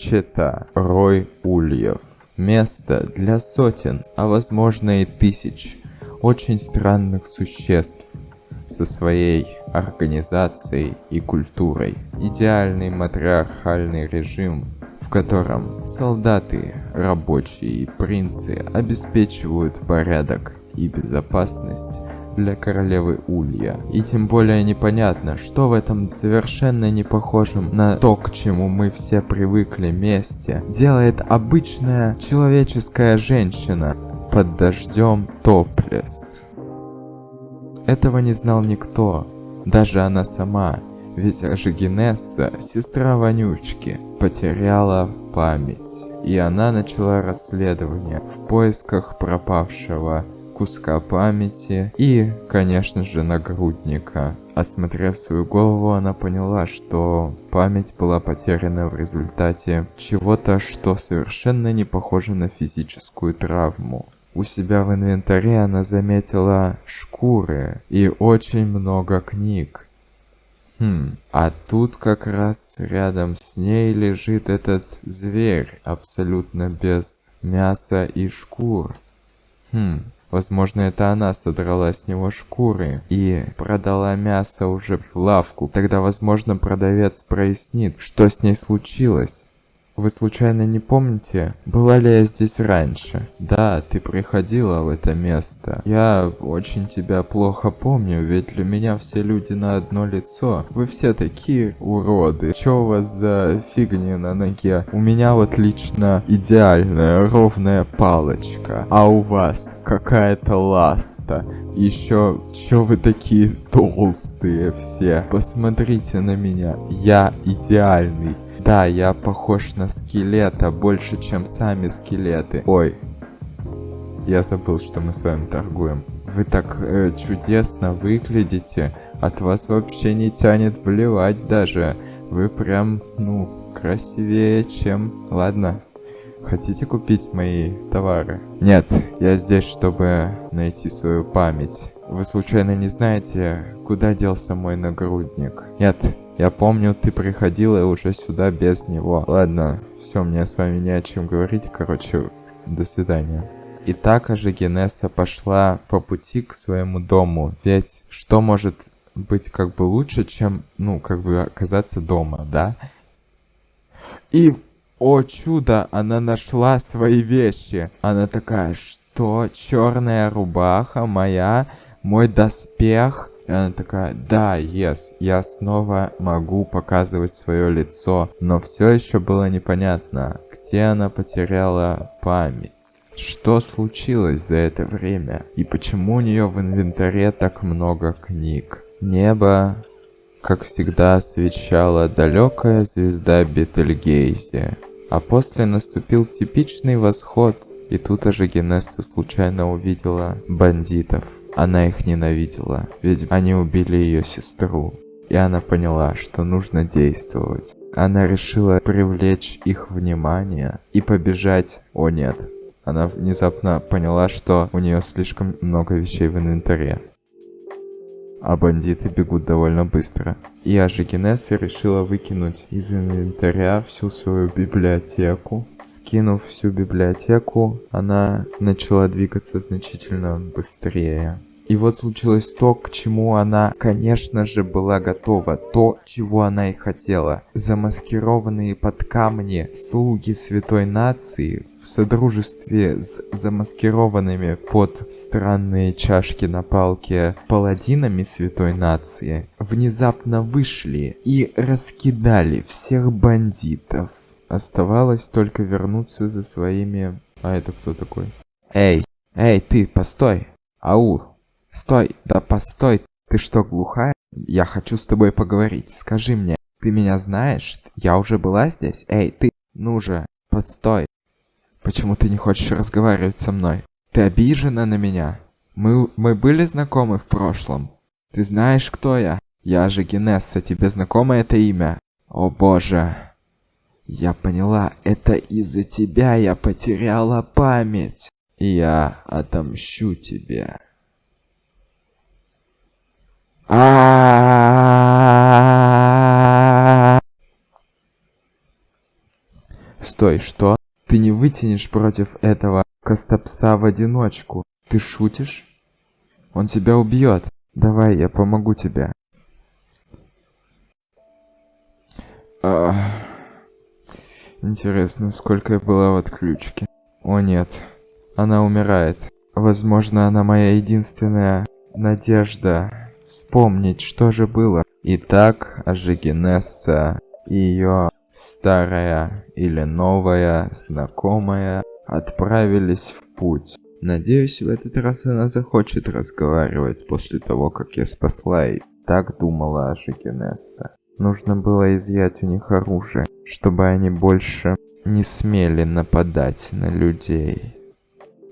Чета. Рой ульев. Место для сотен, а возможно и тысяч очень странных существ со своей организацией и культурой. Идеальный матриархальный режим, в котором солдаты, рабочие и принцы обеспечивают порядок и безопасность для королевы Улья. И тем более непонятно, что в этом совершенно не похожем на то, к чему мы все привыкли месте, делает обычная человеческая женщина под дождем топлес. Этого не знал никто, даже она сама, ведь Ажигинесса, сестра Вонючки, потеряла память. И она начала расследование в поисках пропавшего куска памяти и, конечно же, нагрудника. Осмотрев свою голову, она поняла, что память была потеряна в результате чего-то, что совершенно не похоже на физическую травму. У себя в инвентаре она заметила шкуры и очень много книг. Хм, а тут как раз рядом с ней лежит этот зверь, абсолютно без мяса и шкур. Хм, Возможно, это она содрала с него шкуры и продала мясо уже в лавку. Тогда, возможно, продавец прояснит, что с ней случилось. Вы случайно не помните, была ли я здесь раньше? Да, ты приходила в это место. Я очень тебя плохо помню, ведь для меня все люди на одно лицо. Вы все такие уроды. Что у вас за фигни на ноге? У меня вот лично идеальная ровная палочка. А у вас какая-то ласта. Еще, чё вы такие толстые все? Посмотрите на меня. Я идеальный. Да, я похож на скелета больше, чем сами скелеты. Ой, я забыл, что мы с вами торгуем. Вы так э, чудесно выглядите. От вас вообще не тянет блевать даже. Вы прям, ну, красивее, чем... Ладно, хотите купить мои товары? Нет, я здесь, чтобы найти свою память. Вы случайно не знаете, куда делся мой нагрудник? Нет, я помню, ты приходила уже сюда без него. Ладно, все, мне с вами не о чем говорить. Короче, до свидания. И так Ажигенеса пошла по пути к своему дому. Ведь что может быть как бы лучше, чем, ну, как бы оказаться дома, да? И, о чудо, она нашла свои вещи. Она такая, что черная рубаха моя, мой доспех, и она такая, да, yes, я снова могу показывать свое лицо. Но все еще было непонятно, где она потеряла память. Что случилось за это время? И почему у нее в инвентаре так много книг? Небо, как всегда, освещала далекая звезда Бетельгейзе. А после наступил типичный восход, и тут же Генесса случайно увидела бандитов. Она их ненавидела, ведь они убили ее сестру. И она поняла, что нужно действовать. Она решила привлечь их внимание и побежать. О нет. Она внезапно поняла, что у нее слишком много вещей в инвентаре. А бандиты бегут довольно быстро. И Ажигенесса решила выкинуть из инвентаря всю свою библиотеку. Скинув всю библиотеку, она начала двигаться значительно быстрее. И вот случилось то, к чему она, конечно же, была готова. То, чего она и хотела. Замаскированные под камни слуги святой нации в содружестве с замаскированными под странные чашки на палке паладинами святой нации внезапно вышли и раскидали всех бандитов. Оставалось только вернуться за своими... А это кто такой? Эй, эй, ты, постой! Ау, Стой, да постой, ты что, глухая? Я хочу с тобой поговорить. Скажи мне, ты меня знаешь? Я уже была здесь? Эй, ты, ну же, постой. Почему ты не хочешь разговаривать со мной? Ты обижена на меня? Мы, мы были знакомы в прошлом. Ты знаешь, кто я? Я же Генесса, тебе знакомо это имя? О боже. Я поняла, это из-за тебя я потеряла память. Я отомщу тебе. Стой, что? Ты не вытянешь против этого Костопса в одиночку. Ты шутишь? Он тебя убьет. Давай, я помогу тебе. Интересно, сколько я была в отключке. О нет, она умирает. Возможно, она моя единственная надежда вспомнить, что же было. Итак, Ажигинесса и ее старая или новая знакомая отправились в путь. Надеюсь, в этот раз она захочет разговаривать после того, как я спасла ее. Так думала Ажигинесса. Нужно было изъять у них оружие, чтобы они больше не смели нападать на людей.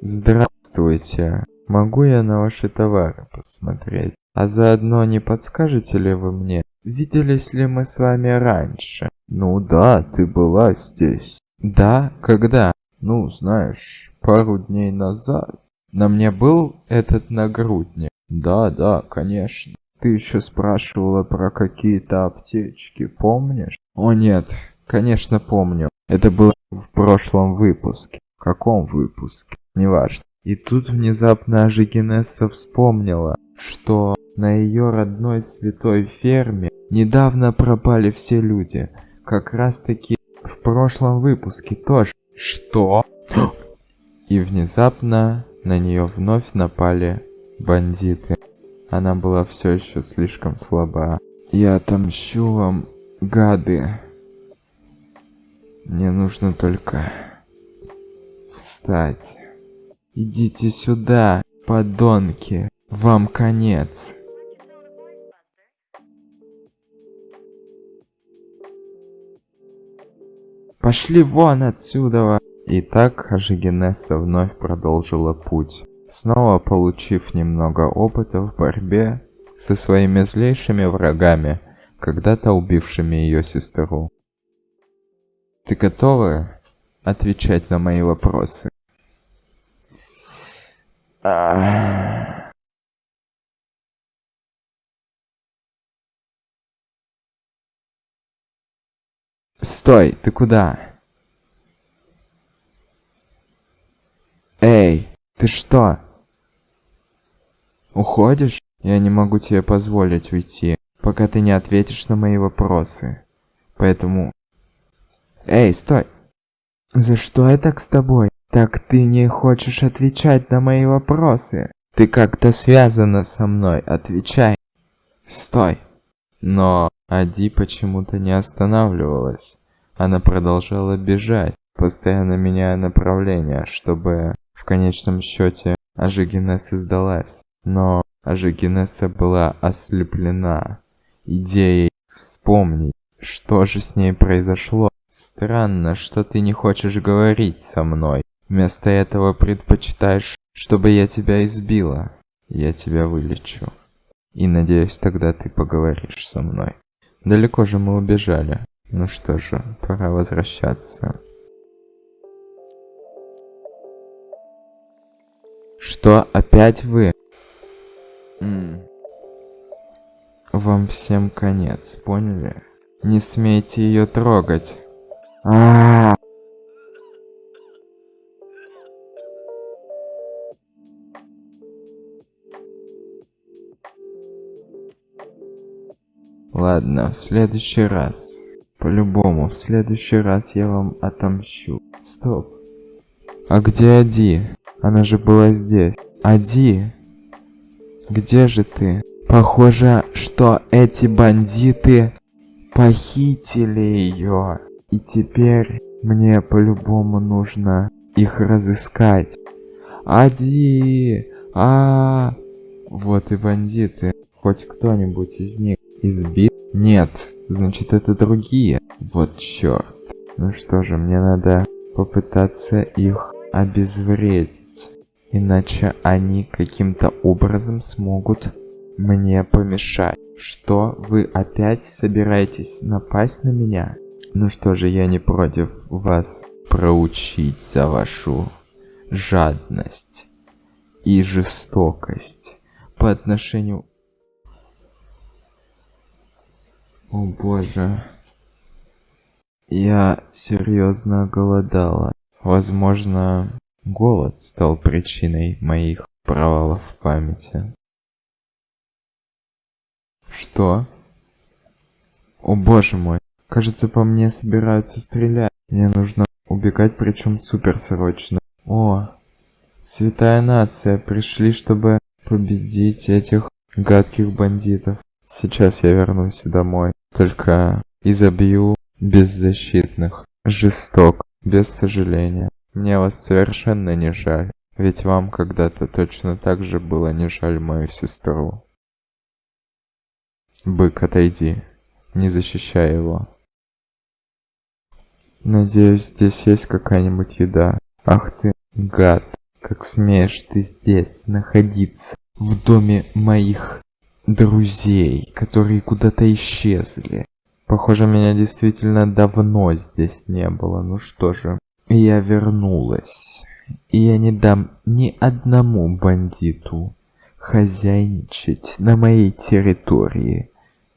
Здравствуйте. Могу я на ваши товары посмотреть? А заодно не подскажете ли вы мне, виделись ли мы с вами раньше? Ну да, ты была здесь. Да? Когда? Ну, знаешь, пару дней назад. На мне был этот нагрудник? Да, да, конечно. Ты еще спрашивала про какие-то аптечки, помнишь? О нет, конечно помню. Это было в прошлом выпуске. В каком выпуске? Неважно. И тут внезапно Ажигинесса вспомнила, что на ее родной святой ферме недавно пропали все люди. Как раз таки в прошлом выпуске тоже. Что? И внезапно на нее вновь напали бандиты. Она была все еще слишком слаба. Я отомщу вам, гады. Мне нужно только встать. Идите сюда, подонки. Вам конец. Пошли вон отсюда. И так Ажигенесса вновь продолжила путь, снова получив немного опыта в борьбе со своими злейшими врагами, когда-то убившими ее сестру. Ты готова отвечать на мои вопросы? Стой, ты куда? Эй, ты что? Уходишь? Я не могу тебе позволить уйти, пока ты не ответишь на мои вопросы. Поэтому... Эй, стой! За что я так с тобой? Так ты не хочешь отвечать на мои вопросы? Ты как-то связана со мной, отвечай. Стой. Но Ади почему-то не останавливалась. Она продолжала бежать, постоянно меняя направление, чтобы в конечном счете Ажигинесса сдалась. Но Ажигинесса была ослеплена идеей вспомнить, что же с ней произошло. Странно, что ты не хочешь говорить со мной. Вместо этого предпочитаешь, чтобы я тебя избила. Я тебя вылечу. И надеюсь, тогда ты поговоришь со мной. Далеко же мы убежали. Ну что же, пора возвращаться. Что, опять вы? М. Вам всем конец, поняли? Не смейте ее трогать. А, -а, -а. Ладно, в следующий раз. По-любому, в следующий раз я вам отомщу. Стоп. А где Ади? Она же была здесь. Ади? Где же ты? Похоже, что эти бандиты похитили ее. И теперь мне по-любому нужно их разыскать. Ади! А, -а, а Вот и бандиты. Хоть кто-нибудь из них избит? Нет, значит это другие. Вот черт. Ну что же, мне надо попытаться их обезвредить. Иначе они каким-то образом смогут мне помешать. Что, вы опять собираетесь напасть на меня? Ну что же, я не против вас проучить за вашу жадность и жестокость по отношению о боже. Я серьезно голодала. Возможно, голод стал причиной моих провалов в памяти. Что? О боже мой, кажется по мне собираются стрелять. Мне нужно убегать, причем супер срочно. О, святая нация, пришли, чтобы победить этих гадких бандитов. Сейчас я вернусь домой, только изобью беззащитных, жесток, без сожаления. Мне вас совершенно не жаль, ведь вам когда-то точно так же было не жаль мою сестру. Бык, отойди, не защищай его. Надеюсь, здесь есть какая-нибудь еда. Ах ты, гад, как смеешь ты здесь находиться, в доме моих друзей, которые куда-то исчезли. Похоже, меня действительно давно здесь не было. Ну что же, я вернулась. И я не дам ни одному бандиту хозяйничать на моей территории.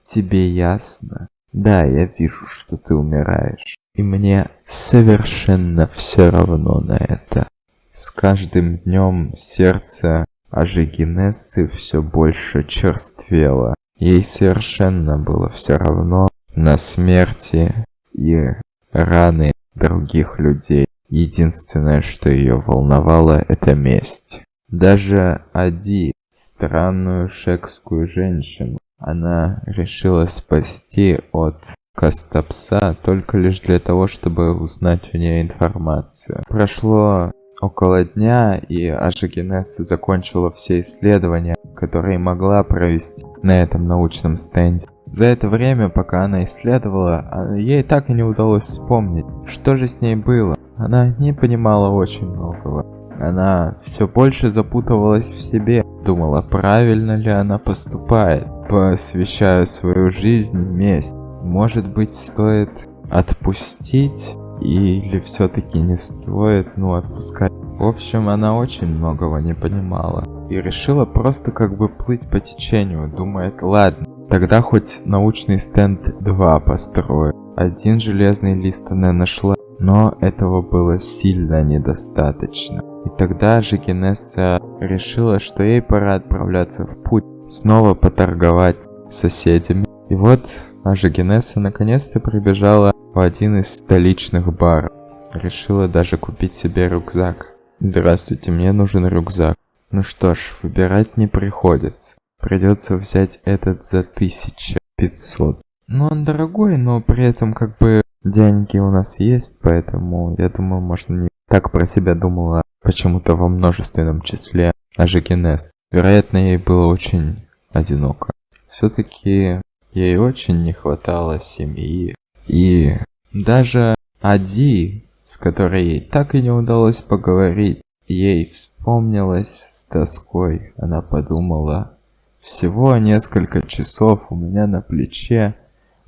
Тебе ясно? Да, я вижу, что ты умираешь. И мне совершенно все равно на это. С каждым днем сердце Ажигинессы все больше черствело. Ей совершенно было все равно на смерти и раны других людей. Единственное, что ее волновало, это месть. Даже Ади, странную шекскую женщину, она решила спасти от Кастапса только лишь для того, чтобы узнать у нее информацию. Прошло около дня, и Ажигенесса закончила все исследования, которые могла провести на этом научном стенде. За это время, пока она исследовала, а, ей так и не удалось вспомнить, что же с ней было. Она не понимала очень многого. Она все больше запутывалась в себе, думала, правильно ли она поступает, посвящая свою жизнь месть. Может быть, стоит отпустить или все-таки не стоит, ну, отпускать. В общем, она очень многого не понимала. И решила просто как бы плыть по течению. Думает, ладно, тогда хоть научный стенд 2 построю. Один железный лист она нашла, но этого было сильно недостаточно. И тогда же Генесса решила, что ей пора отправляться в путь, снова поторговать с соседями. И вот Ажигенесса наконец-то прибежала один из столичных баров. Решила даже купить себе рюкзак. Здравствуйте, мне нужен рюкзак. Ну что ж, выбирать не приходится. Придется взять этот за 1500. Ну он дорогой, но при этом как бы деньги у нас есть, поэтому я думаю, можно не так про себя думала почему-то во множественном числе Ажигенес. Вероятно, ей было очень одиноко. Все-таки ей очень не хватало семьи. И даже Ади, с которой так и не удалось поговорить, ей вспомнилась с тоской. Она подумала, всего несколько часов у меня на плече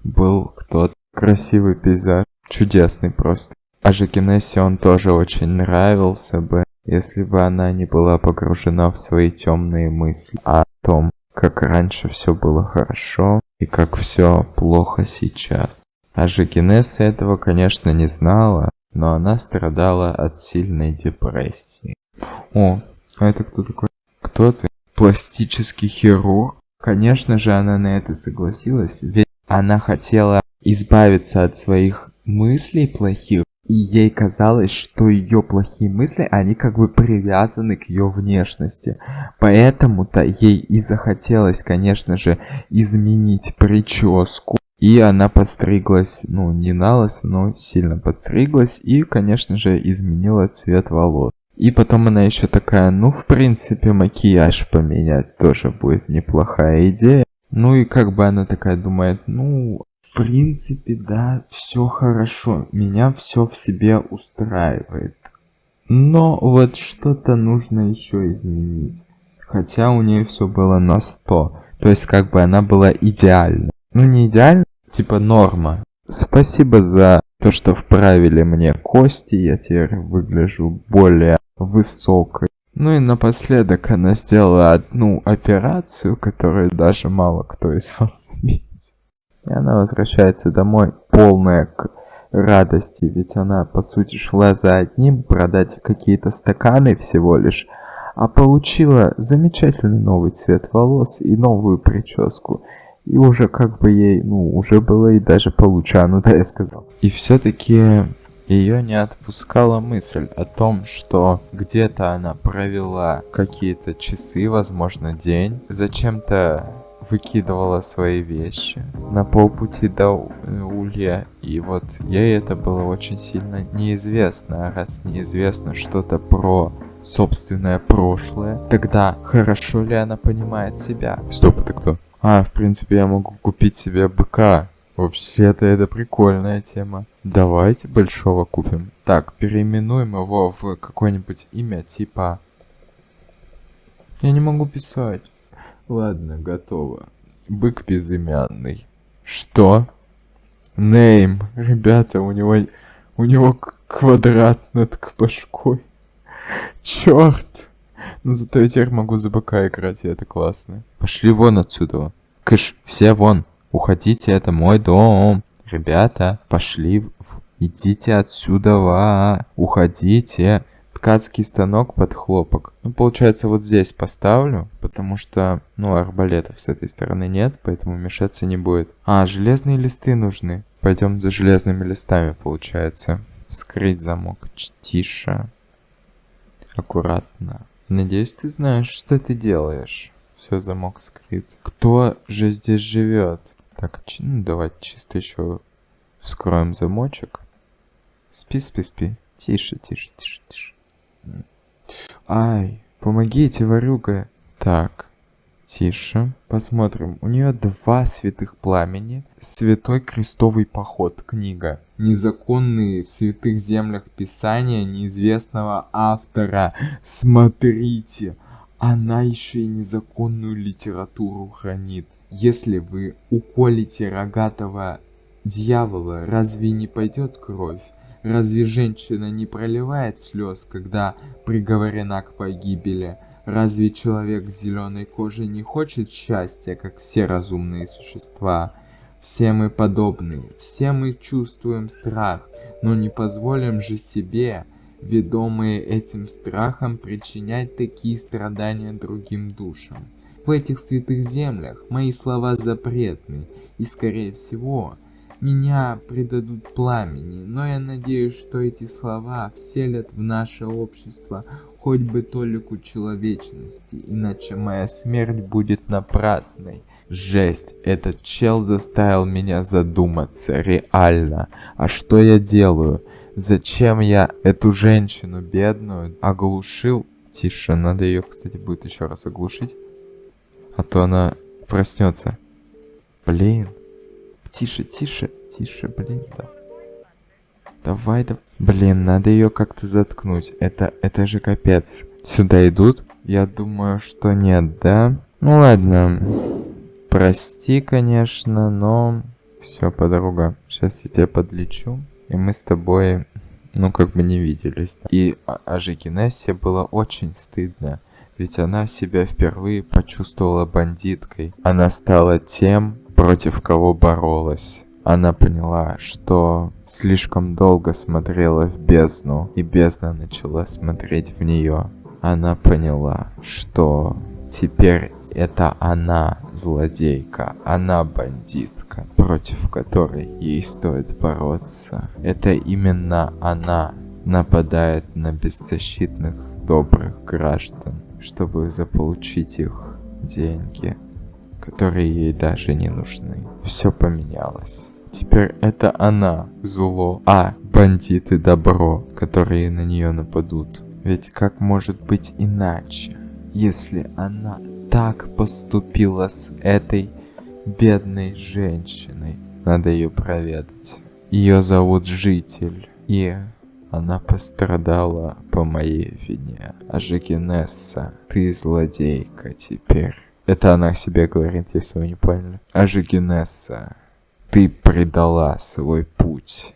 был кто-то. Красивый пейзаж, чудесный просто. А Жакинессе он тоже очень нравился бы, если бы она не была погружена в свои темные мысли о том, как раньше все было хорошо и как все плохо сейчас. А Жакинесса этого, конечно, не знала, но она страдала от сильной депрессии. О, а это кто такой? Кто ты? Пластический хирург? Конечно же она на это согласилась, ведь она хотела избавиться от своих мыслей плохих, и ей казалось, что ее плохие мысли, они как бы привязаны к ее внешности. Поэтому-то ей и захотелось, конечно же, изменить прическу. И она подстриглась, ну, не на лысо, но сильно подстриглась. И, конечно же, изменила цвет волос. И потом она еще такая, ну, в принципе, макияж поменять тоже будет неплохая идея. Ну и как бы она такая думает, ну, в принципе, да, все хорошо, меня все в себе устраивает. Но вот что-то нужно еще изменить. Хотя у нее все было на 100. То есть как бы она была идеальна. Ну не идеально, типа норма. Спасибо за то, что вправили мне кости, я теперь выгляжу более высокой. Ну и напоследок она сделала одну операцию, которую даже мало кто из вас заметит. И она возвращается домой полная радости, ведь она, по сути, шла за одним продать какие-то стаканы всего лишь, а получила замечательный новый цвет волос и новую прическу. И уже как бы ей, ну, уже было и даже получше, ну да, я сказал. И все-таки ее не отпускала мысль о том, что где-то она провела какие-то часы, возможно день, зачем-то выкидывала свои вещи на полпути до Улья. И вот ей это было очень сильно неизвестно. А раз неизвестно что-то про собственное прошлое, тогда хорошо ли она понимает себя? Стоп, это кто? А, в принципе, я могу купить себе быка. Вообще-то это прикольная тема. Давайте большого купим. Так, переименуем его в какое-нибудь имя типа... Я не могу писать. Ладно, готово. Бык безымянный. Что? Нейм. Ребята, у него... У него квадрат над башкой. Черт! Но зато я теперь могу за быка играть, и это классно. Пошли вон отсюда. Кыш, все вон. Уходите, это мой дом. Ребята, пошли. Идите отсюда. Уходите. Ткацкий станок под хлопок. Ну, получается, вот здесь поставлю, потому что, ну, арбалетов с этой стороны нет, поэтому мешаться не будет. А, железные листы нужны. Пойдем за железными листами, получается. Вскрыть замок. Тише. Аккуратно. Надеюсь, ты знаешь, что ты делаешь. Все, замок скрыт. Кто же здесь живет? Так, ну давайте чисто еще вскроем замочек. Спи, спи, спи. Тише, тише, тише, тише. Ай, помогите, ворюга. Так, тише. Посмотрим. У нее два святых пламени. Святой крестовый поход. Книга. Незаконные в святых землях писания неизвестного автора. Смотрите. Она еще и незаконную литературу хранит. Если вы уколите рогатого дьявола, разве не пойдет кровь? Разве женщина не проливает слез, когда приговорена к погибели? Разве человек с зеленой кожей не хочет счастья, как все разумные существа? Все мы подобны, все мы чувствуем страх, но не позволим же себе, ведомые этим страхом, причинять такие страдания другим душам. В этих святых землях мои слова запретны, и, скорее всего, меня предадут пламени, но я надеюсь, что эти слова вселят в наше общество хоть бы толику человечности, иначе моя смерть будет напрасной. Жесть, этот чел заставил меня задуматься, реально. А что я делаю? Зачем я эту женщину бедную оглушил? Тише, надо ее, кстати, будет еще раз оглушить. А то она проснется. Блин. Тише, тише, тише, блин, да. Давай, да. Блин, надо ее как-то заткнуть. Это, это же капец. Сюда идут? Я думаю, что нет, да? Ну ладно. Прости, конечно, но... Все, подруга. Сейчас я тебя подлечу. И мы с тобой, ну, как бы не виделись. И Ажикинессе было очень стыдно. Ведь она себя впервые почувствовала бандиткой. Она стала тем, против кого боролась. Она поняла, что слишком долго смотрела в бездну, и бездна начала смотреть в нее. Она поняла, что теперь это она злодейка, она бандитка, против которой ей стоит бороться. Это именно она нападает на беззащитных добрых граждан, чтобы заполучить их деньги которые ей даже не нужны. Все поменялось. Теперь это она зло, а бандиты добро, которые на нее нападут. Ведь как может быть иначе, если она так поступила с этой бедной женщиной? Надо ее проведать. Ее зовут Житель, и она пострадала по моей вине. А Жекинесса, ты злодейка теперь. Это она себе говорит, если вы не поняли. Ажигенесса, ты предала свой путь.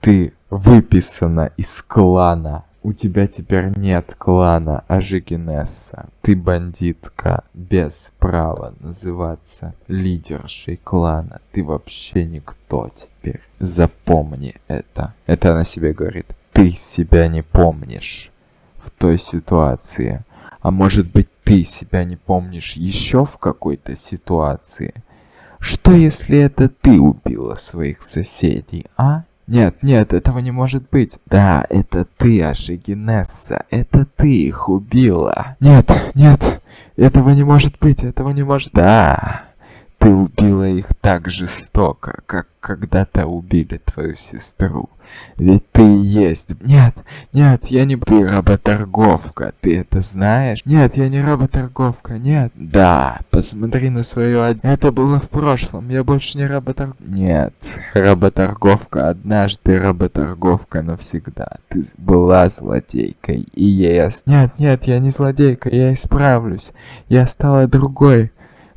Ты выписана из клана У тебя теперь нет клана Ажигинесса. Ты бандитка без права называться лидершей клана. Ты вообще никто теперь. Запомни это. Это она себе говорит. Ты себя не помнишь в той ситуации. А может быть ты себя не помнишь еще в какой-то ситуации? Что если это ты убила своих соседей, а? Нет, нет, этого не может быть. Да, это ты, Ашигинесса. Это ты их убила. Нет, нет, этого не может быть, этого не может... Да, ты убила их так жестоко, как когда-то убили твою сестру. Ведь ты и есть... Нет, нет, я не... Ты работорговка, ты это знаешь? Нет, я не работорговка, нет. Да, посмотри на свою од... Это было в прошлом, я больше не работор... Нет, работорговка однажды, работорговка навсегда. Ты была злодейкой, и я... Нет, нет, я не злодейка, я исправлюсь. Я стала другой.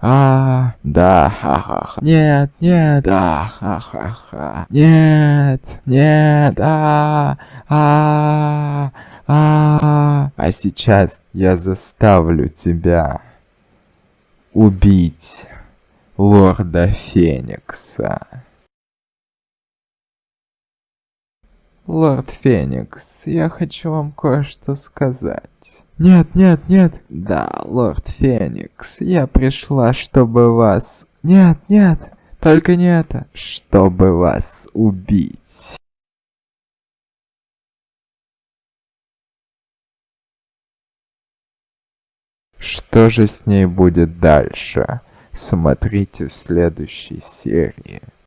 А, да, ха-ха-ха. Нет, нет, да, ха-ха-ха. Нет, нет, а, а, а. А сейчас я заставлю тебя убить лорда Феникса. Лорд Феникс, я хочу вам кое-что сказать. Нет, нет, нет. Да, лорд Феникс, я пришла, чтобы вас... Нет, нет, только не это. Чтобы вас убить. Что же с ней будет дальше? Смотрите в следующей серии.